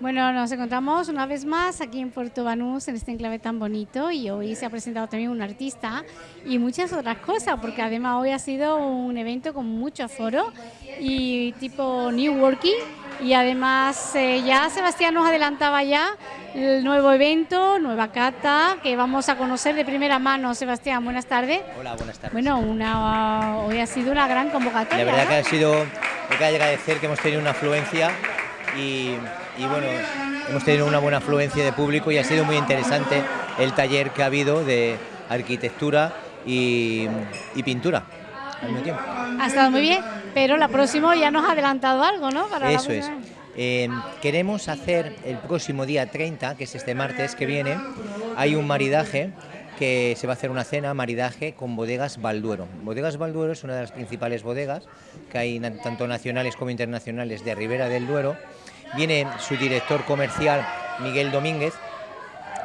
Bueno, nos encontramos una vez más aquí en Puerto Banús, en este enclave tan bonito, y hoy se ha presentado también un artista y muchas otras cosas, porque además hoy ha sido un evento con mucho aforo y tipo New Working, y además eh, ya Sebastián nos adelantaba ya el nuevo evento, nueva cata, que vamos a conocer de primera mano. Sebastián, buenas tardes. Hola, buenas tardes. Bueno, una, hoy ha sido una gran convocatoria. La verdad ¿no? que ha sido, hay que agradecer que hemos tenido una afluencia y, y, bueno, hemos tenido una buena afluencia de público y ha sido muy interesante el taller que ha habido de arquitectura y, y pintura al mismo tiempo. Ha estado muy bien, pero la próxima ya nos ha adelantado algo, ¿no? Para Eso es. Eh, queremos hacer el próximo día 30, que es este martes que viene, hay un maridaje que se va a hacer una cena, maridaje con bodegas Balduero. Bodegas Balduero es una de las principales bodegas que hay tanto nacionales como internacionales de Ribera del Duero. Viene su director comercial, Miguel Domínguez.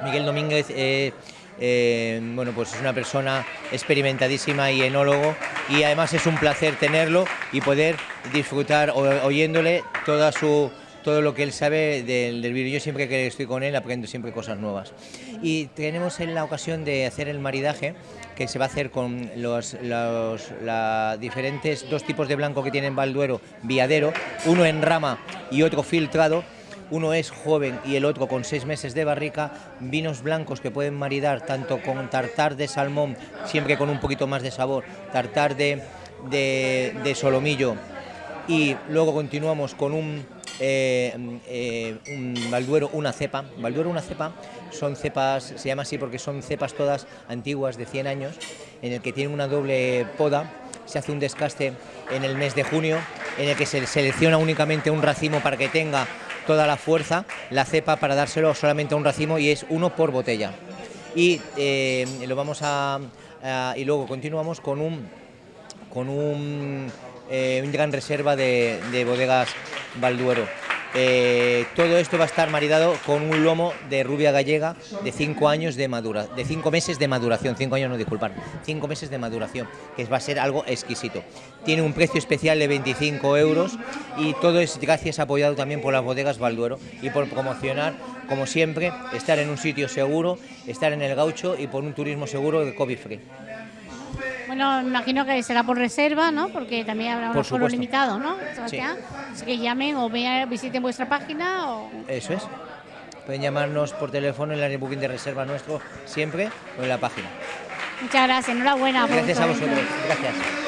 Miguel Domínguez eh, eh, bueno, pues es una persona experimentadísima y enólogo y además es un placer tenerlo y poder disfrutar oyéndole toda su todo lo que él sabe del, del vino. Yo siempre que estoy con él aprendo siempre cosas nuevas. Y tenemos en la ocasión de hacer el maridaje que se va a hacer con los, diferentes dos tipos de blanco que tiene en Valduero, viadero, uno en rama y otro filtrado, uno es joven y el otro con seis meses de barrica, vinos blancos que pueden maridar tanto con tartar de salmón, siempre con un poquito más de sabor, tartar de, de solomillo y luego continuamos con un, eh, eh, un Balduero, una cepa. Balduero, una cepa, son cepas, se llama así porque son cepas todas antiguas de 100 años, en el que tienen una doble poda, se hace un descaste en el mes de junio, en el que se selecciona únicamente un racimo para que tenga toda la fuerza, la cepa para dárselo solamente a un racimo y es uno por botella. Y eh, lo vamos a, y luego continuamos con un con un, eh, gran reserva de bodegas Balduero. Eh, todo esto va a estar maridado con un lomo de rubia gallega de 5 años de madura, de 5 meses de maduración, 5 años no disculpar, 5 meses de maduración, que va a ser algo exquisito. Tiene un precio especial de 25 euros y todo es gracias apoyado también por las bodegas Balduero y por promocionar, como siempre, estar en un sitio seguro, estar en el gaucho y por un turismo seguro de COVID free. Bueno, imagino que será por reserva, ¿no? Porque también habrá un aforo limitado, ¿no? Sebastián, Así que llamen o vean, visiten vuestra página o... Eso es. Pueden llamarnos por teléfono en el booking de reserva nuestro siempre o en la página. Muchas gracias, enhorabuena. por Gracias a vosotros. Gracias.